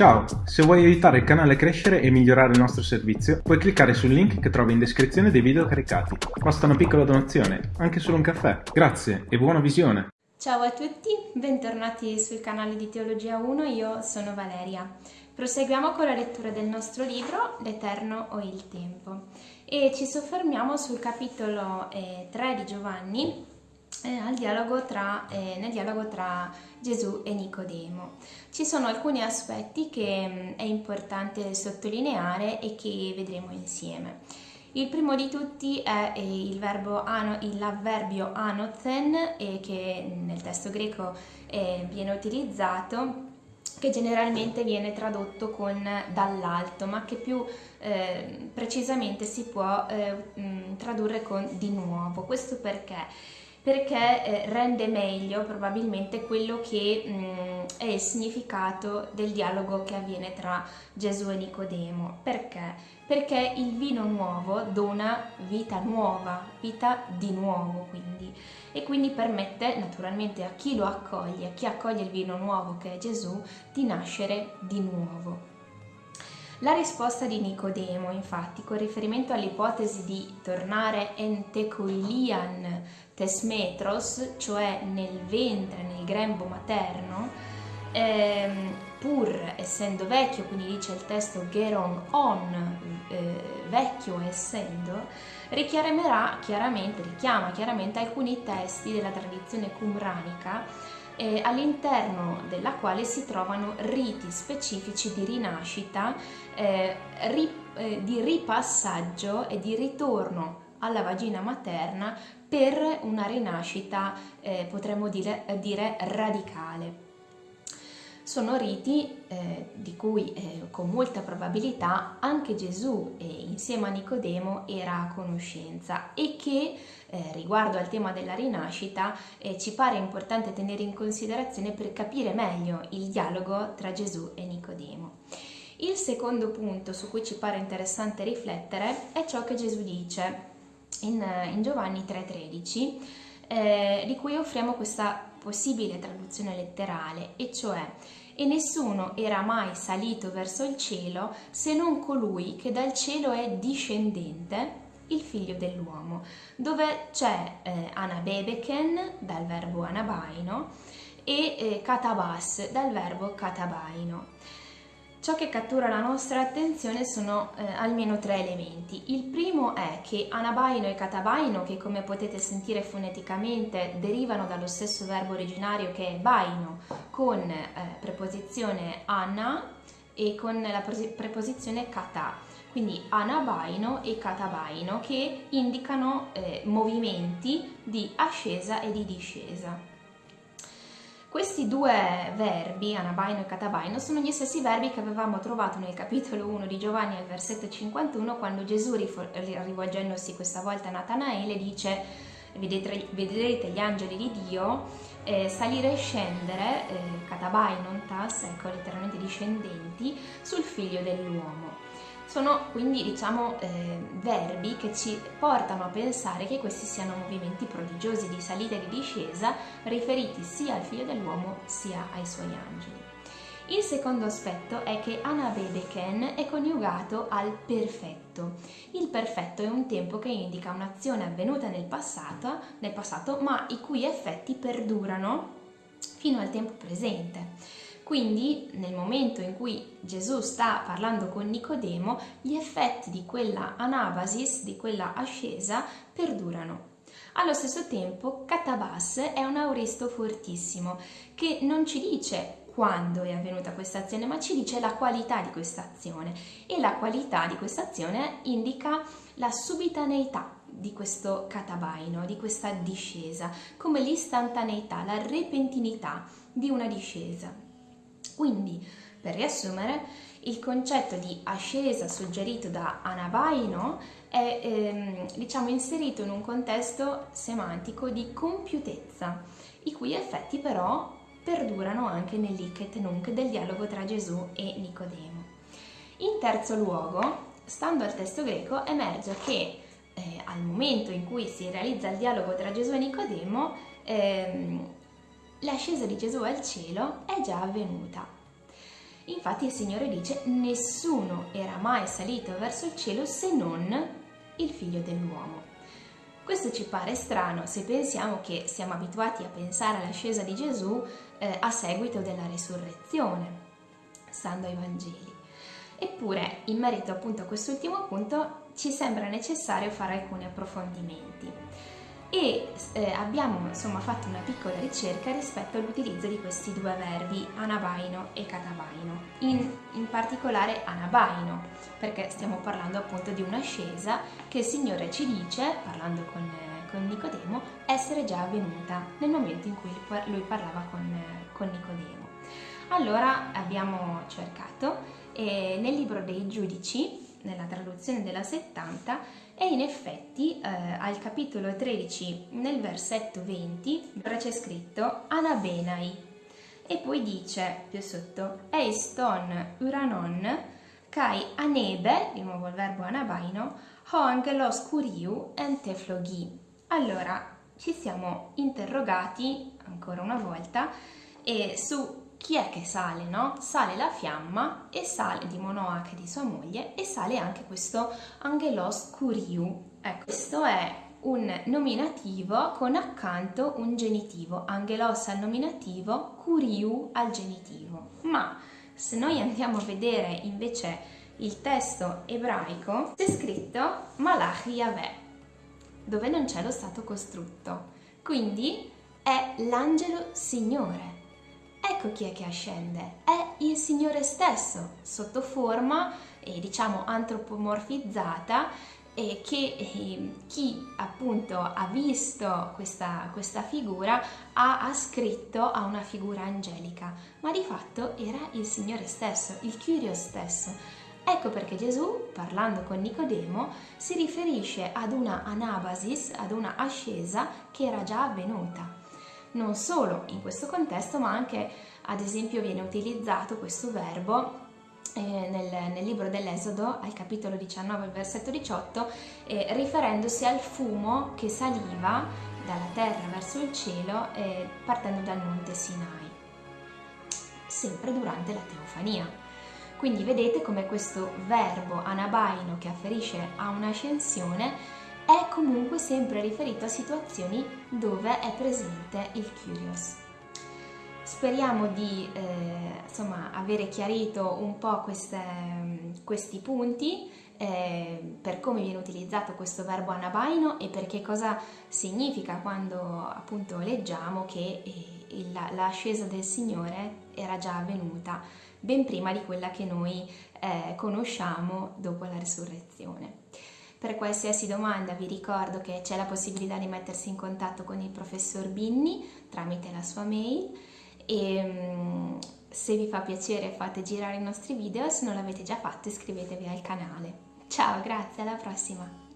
Ciao, se vuoi aiutare il canale a crescere e migliorare il nostro servizio, puoi cliccare sul link che trovi in descrizione dei video caricati. Basta una piccola donazione, anche solo un caffè. Grazie e buona visione! Ciao a tutti, bentornati sul canale di Teologia 1, io sono Valeria. Proseguiamo con la lettura del nostro libro L'Eterno o il Tempo e ci soffermiamo sul capitolo eh, 3 di Giovanni eh, dialogo tra, eh, nel dialogo tra Gesù e Nicodemo. Ci sono alcuni aspetti che mh, mm, è importante sottolineare e che vedremo insieme. Il primo di tutti è il verbo ano, l'avverbio anothen eh, che nel testo greco eh, viene utilizzato che generalmente viene tradotto con dall'alto, ma che più eh, precisamente si può eh, mh, mm, tradurre con di nuovo. Questo perché? Perché eh, rende meglio probabilmente quello che mh, mm, è il significato del dialogo che avviene tra Gesù e Nicodemo. Perché? Perché il vino nuovo dona vita nuova, vita di nuovo quindi, e quindi permette naturalmente a chi lo accoglie, a chi accoglie il vino nuovo che è Gesù, di nascere di nuovo. La risposta di Nicodemo, infatti, con riferimento all'ipotesi di tornare entecoilian tesmetros, cioè nel ventre, nel grembo materno, ehm, pur essendo vecchio, quindi dice il testo geron on, eh, vecchio essendo, richiamerà chiaramente, richiama chiaramente alcuni testi della tradizione qumranica eh, all'interno della quale si trovano riti specifici di rinascita, eh, ri, eh, di ripassaggio e di ritorno alla vagina materna per una rinascita, eh, potremmo dire, dire radicale sono riti eh, di cui eh, con molta probabilità anche Gesù eh, insieme a Nicodemo era a conoscenza e che eh, riguardo al tema della rinascita eh, ci pare importante tenere in considerazione per capire meglio il dialogo tra Gesù e Nicodemo. Il secondo punto su cui ci pare interessante riflettere è ciò che Gesù dice in, in Giovanni 3,13 eh, di cui offriamo questa possibile traduzione letterale, e cioè e nessuno era mai salito verso il cielo se non colui che dal cielo è discendente, il figlio dell'uomo, dove c'è eh, anabebeken dal verbo anabaino e eh, katabas dal verbo katabaino. Ciò che cattura la nostra attenzione sono eh, almeno tre elementi. Il primo è che anabaino e catabaino, che come potete sentire foneticamente derivano dallo stesso verbo originario che è baino, con eh, preposizione ana e con la preposizione kata. Quindi anabaino e catabaino che indicano eh, movimenti di ascesa e di discesa. Questi due verbi, anabaino e catabaino, sono gli stessi verbi che avevamo trovato nel capitolo 1 di Giovanni al versetto 51 quando Gesù, rivolgendosi questa volta a Natanaele, dice vedrete gli angeli di Dio eh, salire e scendere, eh, katabainon tas, ecco letteralmente discendenti, sul figlio dell'uomo. Sono quindi diciamo eh, verbi che ci portano a pensare che questi siano movimenti prodigiosi di salita e di discesa riferiti sia al figlio dell'uomo sia ai suoi angeli. Il secondo aspetto è che Anabedeken è coniugato al perfetto. Il perfetto è un tempo che indica un'azione avvenuta nel passato, nel passato ma i cui effetti perdurano fino al tempo presente. Quindi nel momento in cui Gesù sta parlando con Nicodemo, gli effetti di quella anabasis, di quella ascesa, perdurano. Allo stesso tempo, Catabas è un auristo fortissimo che non ci dice quando è avvenuta questa azione, ma ci dice la qualità di questa azione e la qualità di questa azione indica la subitaneità di questo catabaino, di questa discesa, come l'istantaneità, la repentinità di una discesa. Quindi, per riassumere, il concetto di ascesa suggerito da Anabaino è ehm, diciamo, inserito in un contesto semantico di compiutezza, i cui effetti però perdurano anche nell'Ichet Nunc del dialogo tra Gesù e Nicodemo. In terzo luogo, stando al testo greco, emerge che eh, al momento in cui si realizza il dialogo tra Gesù e Nicodemo, ehm, l'ascesa di Gesù al cielo è già avvenuta. Infatti il Signore dice nessuno era mai salito verso il cielo se non il figlio dell'uomo. Questo ci pare strano se pensiamo che siamo abituati a pensare all'ascesa di Gesù eh, a seguito della risurrezione, stando ai Vangeli. Eppure, in merito appunto a quest'ultimo punto, ci sembra necessario fare alcuni approfondimenti e eh, abbiamo insomma fatto una piccola ricerca rispetto all'utilizzo di questi due verbi anabaino e catabaino, in, in particolare anabaino, perché stiamo parlando appunto di un'ascesa che il Signore ci dice, parlando con, con Nicodemo, essere già avvenuta nel momento in cui lui parlava con, con Nicodemo. Allora abbiamo cercato e nel libro dei giudici, nella traduzione della 70, e in effetti eh, al capitolo 13, nel versetto 20, c'è scritto Anabenai e poi dice più sotto Eiston uranon kai anebe, di nuovo il verbo anabaino, ho angelos curiu enteflogi. Allora, ci siamo interrogati ancora una volta e su chi è che sale, no? Sale la fiamma e sale di Monoach e di sua moglie e sale anche questo Angelos Curiu. Ecco, questo è un nominativo con accanto un genitivo, Angelos al nominativo, Curiu al genitivo. Ma se noi andiamo a vedere invece il testo ebraico, c'è scritto Malach Yahweh, dove non c'è lo stato costrutto. Quindi è l'angelo Signore Ecco chi è che ascende, è il Signore stesso, sotto forma, eh, diciamo, antropomorfizzata, e che eh, chi appunto ha visto questa, questa figura ha ascritto a una figura angelica, ma di fatto era il Signore stesso, il Kyrios stesso. Ecco perché Gesù, parlando con Nicodemo, si riferisce ad una anabasis, ad una ascesa che era già avvenuta non solo in questo contesto, ma anche ad esempio viene utilizzato questo verbo eh, nel, nel, libro dell'Esodo, al capitolo 19, versetto 18, eh, riferendosi al fumo che saliva dalla terra verso il cielo eh, partendo dal monte Sinai, sempre durante la teofania. Quindi vedete come questo verbo anabaino che afferisce a un'ascensione è comunque sempre riferito a situazioni dove è presente il curious. Speriamo di eh, insomma, avere chiarito un po' queste, questi punti eh, per come viene utilizzato questo verbo anabaino e per che cosa significa quando appunto leggiamo che eh, l'ascesa del Signore era già avvenuta ben prima di quella che noi eh, conosciamo dopo la risurrezione. Per qualsiasi domanda vi ricordo che c'è la possibilità di mettersi in contatto con il professor Binni tramite la sua mail e mm, se vi fa piacere fate girare i nostri video, se non l'avete già fatto iscrivetevi al canale. Ciao, grazie, alla prossima!